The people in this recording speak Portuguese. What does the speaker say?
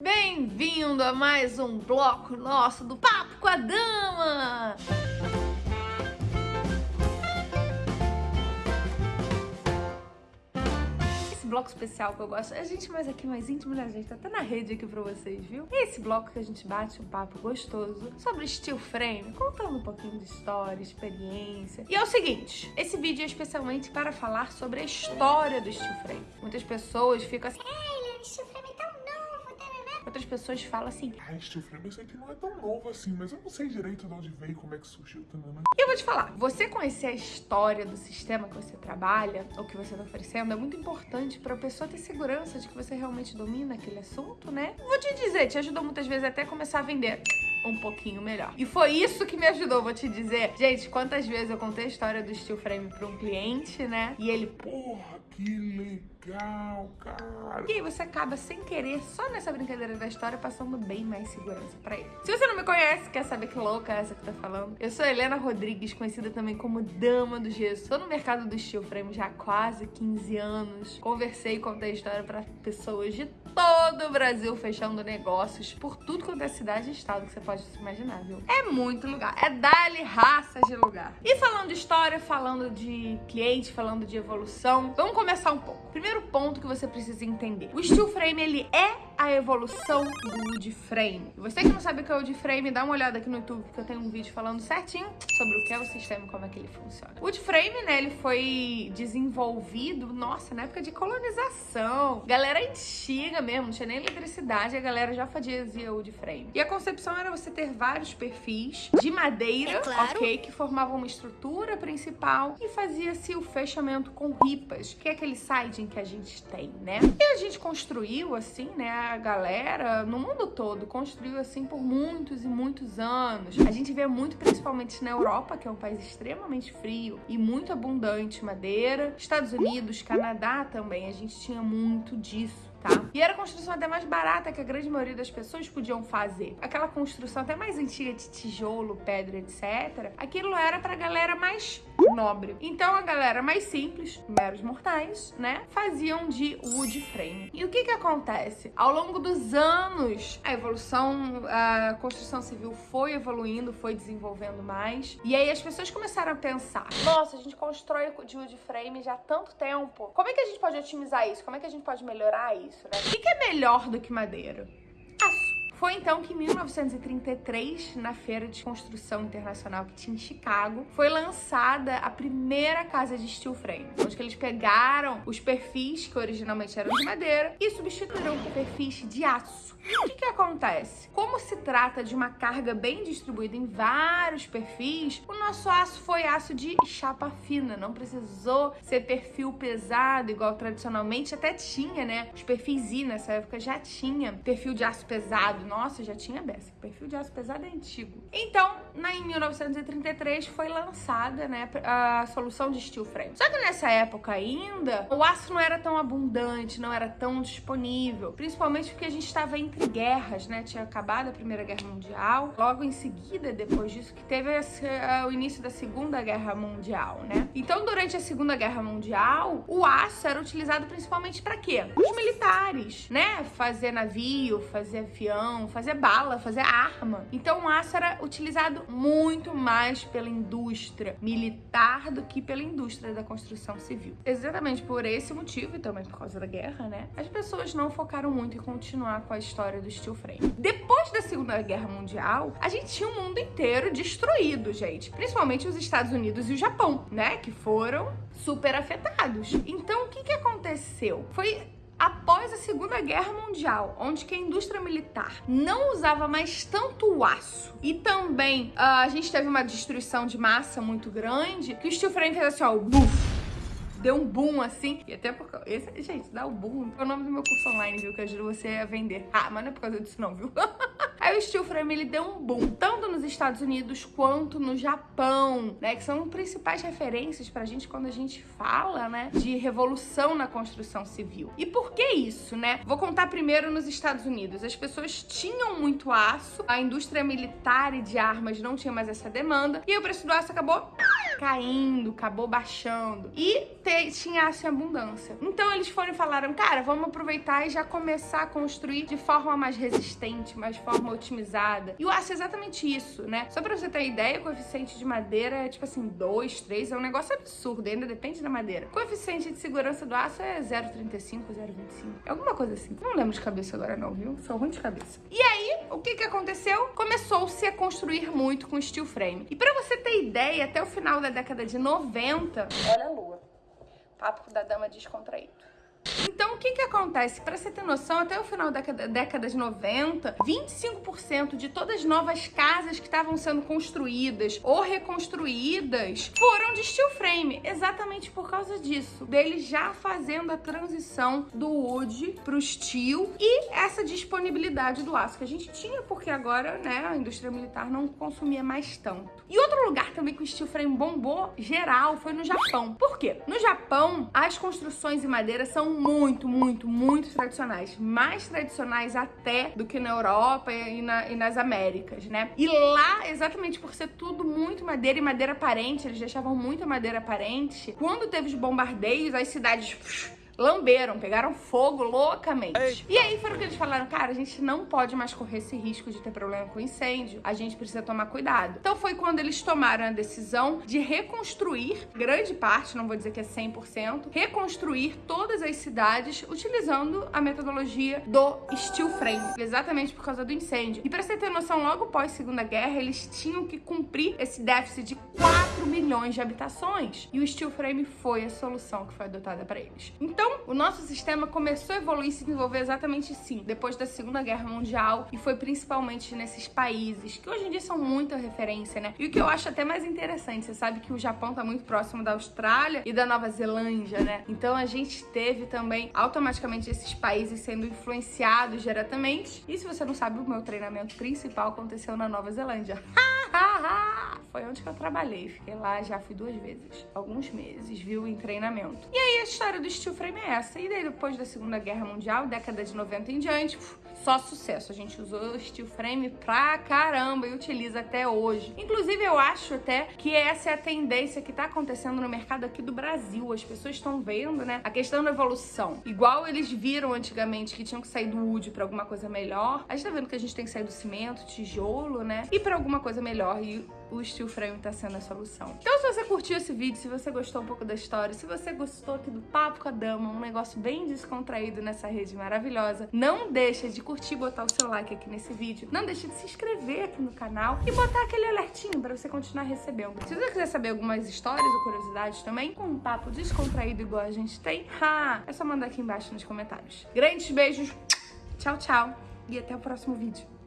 Bem-vindo a mais um bloco nosso do Papo com a Dama! Esse bloco especial que eu gosto, a gente mais aqui mais íntimo, né, gente? Tá até na rede aqui pra vocês, viu? Esse bloco que a gente bate um papo gostoso sobre steel frame, contando um pouquinho de história, experiência. E é o seguinte, esse vídeo é especialmente para falar sobre a história do steel frame. Muitas pessoas ficam assim, Ai, Leandro, steel frame é tão novo, tarará. Outras pessoas falam assim, Ai, steel frame, eu sei que não é tão novo assim, mas eu não sei direito de onde veio, como é que surgiu, tá, né? E eu vou te falar, você conhecer a história do sistema que você trabalha, ou que você está oferecendo, é muito importante para a pessoa ter segurança de que você realmente domina aquele assunto, né? Vou te dizer, te ajudou muitas vezes até começar a vender um pouquinho melhor. E foi isso que me ajudou, vou te dizer. Gente, quantas vezes eu contei a história do steel frame para um cliente, né? E ele, Porra, que legal, cara. E aí você acaba sem querer, só nessa brincadeira da história, passando bem mais segurança pra ele. Se você não me conhece, quer saber que louca é essa que tá falando? Eu sou Helena Rodrigues, conhecida também como Dama do Gesso. Tô no mercado do steel frame já há quase 15 anos. Conversei e contei a história pra pessoas de todo o Brasil, fechando negócios por tudo quanto é cidade e estado que você pode se imaginar, viu? É muito lugar. É dali raças de lugar. E falando de história, falando de cliente, falando de evolução, vamos começar um pouco. Primeiro ponto que você precisa entender. O steel frame, ele é a evolução do wood frame. Você que não sabe o que é o wood frame, dá uma olhada aqui no YouTube que eu tenho um vídeo falando certinho sobre o que é o sistema e como é que ele funciona. O wood frame, né, ele foi desenvolvido, nossa, na época de colonização. Galera antiga mesmo, não tinha nem eletricidade, a galera já fazia wood frame. E a concepção era você ter vários perfis de madeira, É claro. ok, que formavam uma estrutura principal e fazia-se o fechamento com ripas, que é aquele siding que a gente tem, né? E a gente construiu assim, né? A galera no mundo todo construiu assim por muitos e muitos anos. A gente vê muito, principalmente na Europa, que é um país extremamente frio e muito abundante madeira. Estados Unidos, Canadá também, a gente tinha muito disso tá? E era a construção até mais barata que a grande maioria das pessoas podiam fazer. Aquela construção até mais antiga de tijolo, pedra, etc. Aquilo era pra galera mais nobre. Então a galera mais simples, meros mortais, né, faziam de wood frame. E o que que acontece? Ao longo dos anos, a evolução, a construção civil foi evoluindo, foi desenvolvendo mais. E aí as pessoas começaram a pensar: nossa, a gente constrói de wood frame já há tanto tempo. Como é que a gente pode otimizar isso? Como é que a gente pode melhorar isso, né? O que, é melhor do que madeira? Foi então que em 1933, na Feira de Construção Internacional que tinha em Chicago, foi lançada a primeira casa de steel frame, onde eles pegaram os perfis que originalmente eram de madeira e substituíram por perfis de aço. O que, que acontece? Como se trata de uma carga bem distribuída em vários perfis, o nosso aço foi aço de chapa fina, não precisou ser perfil pesado, igual tradicionalmente até tinha, né? Os perfis I nessa época já tinha perfil de aço pesado. Nossa, já tinha beça. Perfil de aço pesado é antigo. Então, na, em 1933 foi lançada, né, a solução de steel frame. Só que nessa época ainda, o aço não era tão abundante, não era tão disponível, principalmente porque a gente estava entre guerras, né? Tinha acabado a Primeira Guerra Mundial, logo em seguida, depois disso, que teve esse, uh, o início da Segunda Guerra Mundial, né? Então, durante a Segunda Guerra Mundial, o aço era utilizado principalmente para quê? Os militares, né? Fazer navio, fazer avião, fazer bala, fazer arma. Então, o aço era utilizado muito mais pela indústria militar do que pela indústria da construção civil. Exatamente por esse motivo e também por causa da guerra, né? As pessoas não focaram muito em continuar com a história do steel frame. Depois da Segunda Guerra Mundial, a gente tinha o mundo inteiro destruído, gente. Principalmente os Estados Unidos e o Japão, né? Que foram super afetados. Então, o que, que aconteceu? Foi após a Segunda Guerra Mundial, onde que a indústria militar não usava mais tanto aço e também ah, a gente teve uma destruição de massa muito grande, que o steel frame fez assim, ó, buf, deu um boom assim. E até porque. Esse, gente, dá o boom. É o nome do meu curso online, viu? Que ajuda você a vender. Ah, mas não é por causa disso, não, viu? O steel frame ele deu um boom, tanto nos Estados Unidos quanto no Japão, né? Que são principais referências pra gente quando a gente fala, né? De revolução na construção civil. E por que isso, né? Vou contar primeiro nos Estados Unidos. As pessoas tinham muito aço, a indústria militar e de armas não tinha mais essa demanda, e o preço do aço acabou caindo, acabou baixando. E te, tinha aço em abundância. Então eles foram e falaram, cara, vamos aproveitar e já começar a construir de forma mais resistente, mais forma otimizada. E o aço é exatamente isso, né? Só pra você ter ideia, o coeficiente de madeira é tipo assim, 2, 3, é um negócio absurdo, ainda depende da madeira. O coeficiente de segurança do aço é 0,35, 0,25. É alguma coisa assim. Não lembro de cabeça agora não, viu? Sou ruim de cabeça. E aí, o que que aconteceu? Começou-se a construir muito com steel frame. E pra você ter ideia, até o final da década de 90, olha a lua. Papo da dama descontraído. Então, o que que acontece? Para você ter noção, até o final da década de 90, 25% de todas as novas casas que estavam sendo construídas ou reconstruídas foram de steel frame, exatamente por causa disso. Deles já fazendo a transição do wood pro steel e essa disponibilidade do aço que a gente tinha, porque agora, né, a indústria militar não consumia mais tanto. E outro lugar também que o steel frame bombou geral foi no Japão. Por quê? No Japão, as construções em madeira são muito, muito, muito tradicionais. Mais tradicionais até do que na Europa e, na, e nas Américas, né? E lá, exatamente por ser tudo muito madeira e madeira aparente, eles deixavam muita madeira aparente. Quando teve os bombardeios, as cidades lamberam, pegaram fogo loucamente. Eita. E aí foram que eles falaram, cara, a gente não pode mais correr esse risco de ter problema com incêndio, a gente precisa tomar cuidado. Então foi quando eles tomaram a decisão de reconstruir, grande parte, não vou dizer que é 100%, reconstruir todas as cidades utilizando a metodologia do steel frame, exatamente por causa do incêndio. E para você ter noção, logo pós Segunda Guerra, eles tinham que cumprir esse déficit de 4 milhões de habitações. E o steel frame foi a solução que foi adotada para eles. Então, o nosso sistema começou a evoluir e se desenvolver exatamente sim, depois da Segunda Guerra Mundial, e foi principalmente nesses países, que hoje em dia são muita referência, né? E o que eu acho até mais interessante, você sabe que o Japão tá muito próximo da Austrália e da Nova Zelândia, né? Então a gente teve também automaticamente esses países sendo influenciados diretamente. E se você não sabe, o meu treinamento principal aconteceu na Nova Zelândia. Foi onde que eu trabalhei. Fiquei lá, já fui duas vezes. Alguns meses, viu, em treinamento. E aí a história do steel frame é essa. E daí depois da Segunda Guerra Mundial, década de 90 em diante, só sucesso. A gente usou steel frame pra caramba e utiliza até hoje. Inclusive, eu acho até que essa é a tendência que tá acontecendo no mercado aqui do Brasil. As pessoas estão vendo, né, a questão da evolução. Igual eles viram antigamente que tinham que sair do wood pra alguma coisa melhor, a gente tá vendo que a gente tem que sair do cimento, tijolo, né, e pra alguma coisa melhor. E o steel frame tá sendo a solução. Então, se você curtiu esse vídeo, se você gostou um pouco da história, se você gostou aqui do Papo com a Dama, um negócio bem descontraído nessa rede maravilhosa, não deixa de curtir, botar o seu like aqui nesse vídeo, não deixa de se inscrever aqui no canal e botar aquele alertinho pra você continuar recebendo. Se você quiser saber algumas histórias ou curiosidades também, com um papo descontraído igual a gente tem, ha, é só mandar aqui embaixo nos comentários. Grandes beijos, tchau, tchau e até o próximo vídeo.